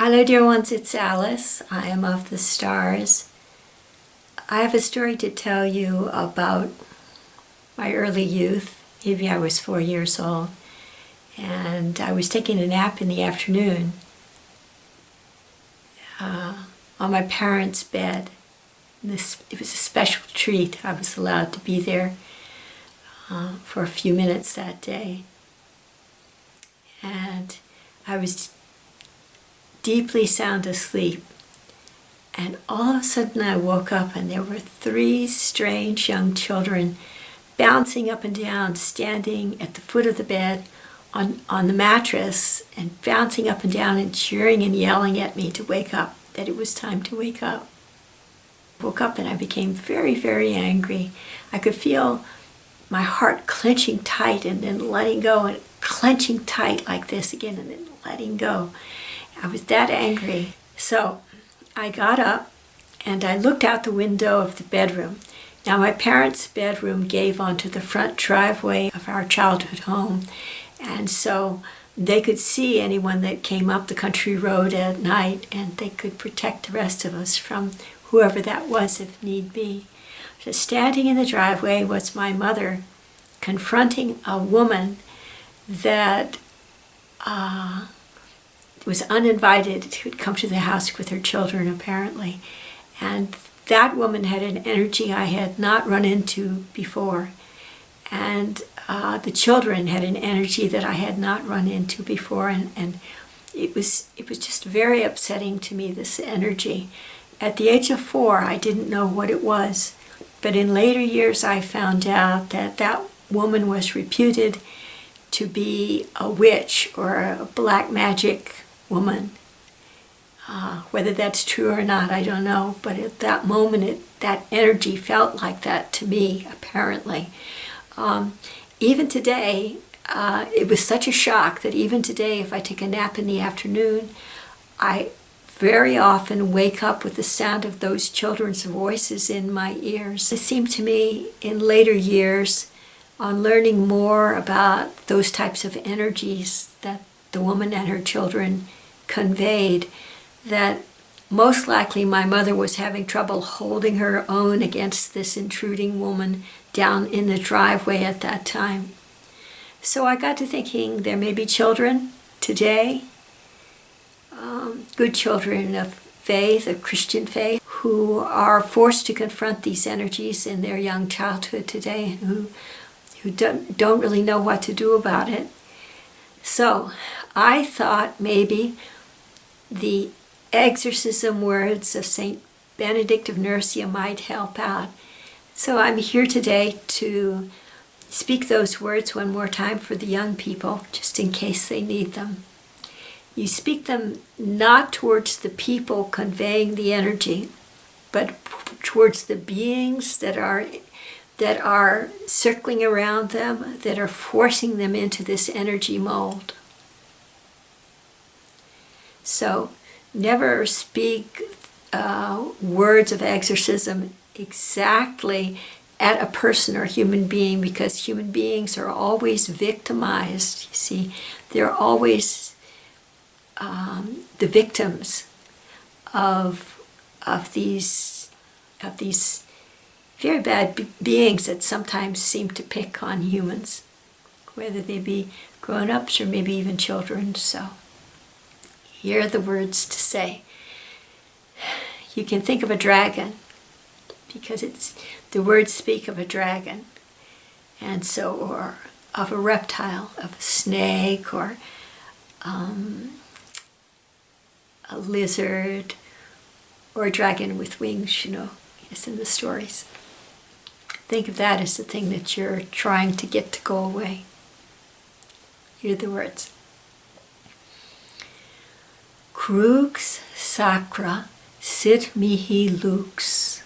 Hello dear ones, it's Alice. I am of the stars. I have a story to tell you about my early youth. Maybe I was four years old and I was taking a nap in the afternoon uh, on my parents' bed. This, it was a special treat. I was allowed to be there uh, for a few minutes that day. And I was deeply sound asleep. And all of a sudden I woke up and there were three strange young children bouncing up and down, standing at the foot of the bed on, on the mattress and bouncing up and down and cheering and yelling at me to wake up, that it was time to wake up. Woke up and I became very, very angry. I could feel my heart clenching tight and then letting go and clenching tight like this again and then letting go. I was that angry. So I got up and I looked out the window of the bedroom. Now my parents' bedroom gave onto the front driveway of our childhood home and so they could see anyone that came up the country road at night and they could protect the rest of us from whoever that was if need be. So standing in the driveway was my mother confronting a woman that uh, was uninvited who'd come to the house with her children apparently. And that woman had an energy I had not run into before. And uh, the children had an energy that I had not run into before. And, and it was it was just very upsetting to me, this energy. At the age of four, I didn't know what it was. But in later years, I found out that that woman was reputed to be a witch or a black magic woman. Uh, whether that's true or not, I don't know. But at that moment, it, that energy felt like that to me, apparently. Um, even today, uh, it was such a shock that even today, if I take a nap in the afternoon, I very often wake up with the sound of those children's voices in my ears. It seemed to me in later years, on learning more about those types of energies that the woman and her children conveyed that most likely my mother was having trouble holding her own against this intruding woman down in the driveway at that time. So I got to thinking there may be children today, um, good children of faith, of Christian faith, who are forced to confront these energies in their young childhood today and who, who don't, don't really know what to do about it. So I thought maybe the exorcism words of St. Benedict of Nursia might help out. So I'm here today to speak those words one more time for the young people, just in case they need them. You speak them not towards the people conveying the energy, but towards the beings that are that are circling around them, that are forcing them into this energy mold. So never speak uh, words of exorcism exactly at a person or human being because human beings are always victimized. You see, they're always um, the victims of of these of these very bad be beings that sometimes seem to pick on humans, whether they be grown-ups or maybe even children. So. Here are the words to say. You can think of a dragon because it's the words speak of a dragon and so or of a reptile, of a snake or um, a lizard or a dragon with wings, you know, yes, in the stories. Think of that as the thing that you're trying to get to go away. Hear the words. crux sacra sit mihi lux.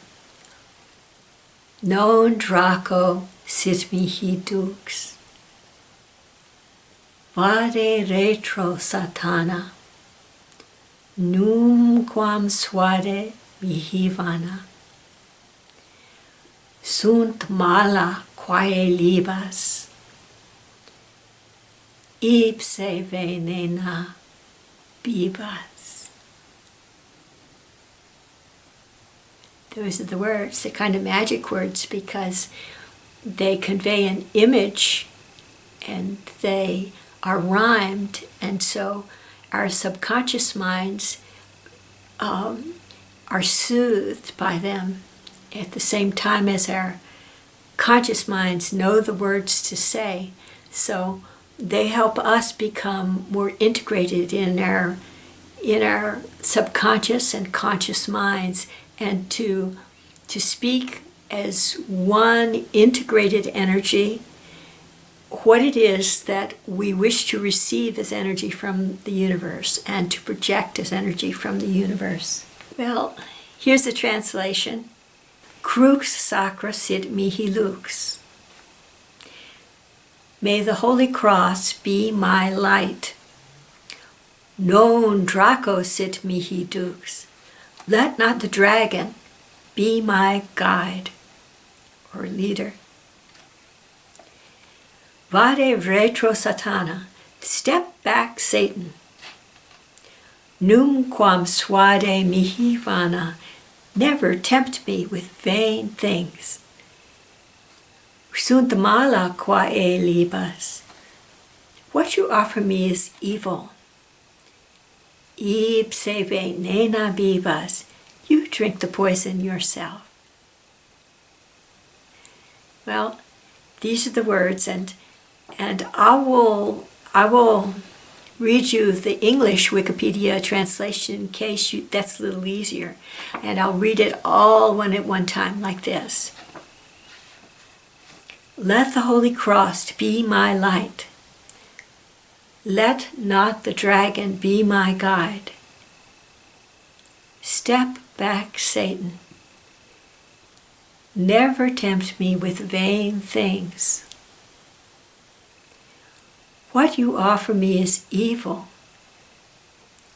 Non draco sit mihi dux. Vade retro satana, num quam suade mihi vana. Sunt mala quae libas, ipse venena. Bebas. Those are the words, the kind of magic words, because they convey an image and they are rhymed, and so our subconscious minds um, are soothed by them at the same time as our conscious minds know the words to say. So they help us become more integrated in our in our subconscious and conscious minds and to to speak as one integrated energy what it is that we wish to receive as energy from the universe and to project as energy from the universe. Well, here's the translation. Crux sacra sit mihi lux. May the Holy Cross be my light. Non Draco sit mihi dux. Let not the dragon be my guide or leader. Vade retro satana, step back Satan. Num quam suade mihi vana, never tempt me with vain things. Sunt mala quae libas. What you offer me is evil. Ipse venena bibas. You drink the poison yourself. Well, these are the words, and and I will I will read you the English Wikipedia translation in case you, that's a little easier, and I'll read it all one at one time like this. Let the Holy Cross be my light. Let not the dragon be my guide. Step back, Satan. Never tempt me with vain things. What you offer me is evil.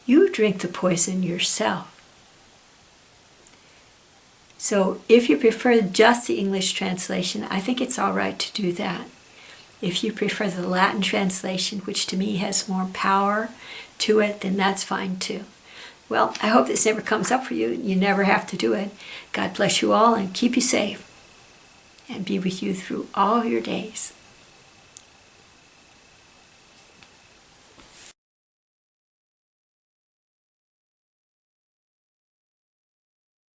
You drink the poison yourself. So if you prefer just the English translation, I think it's all right to do that. If you prefer the Latin translation, which to me has more power to it, then that's fine too. Well, I hope this never comes up for you. You never have to do it. God bless you all and keep you safe and be with you through all your days.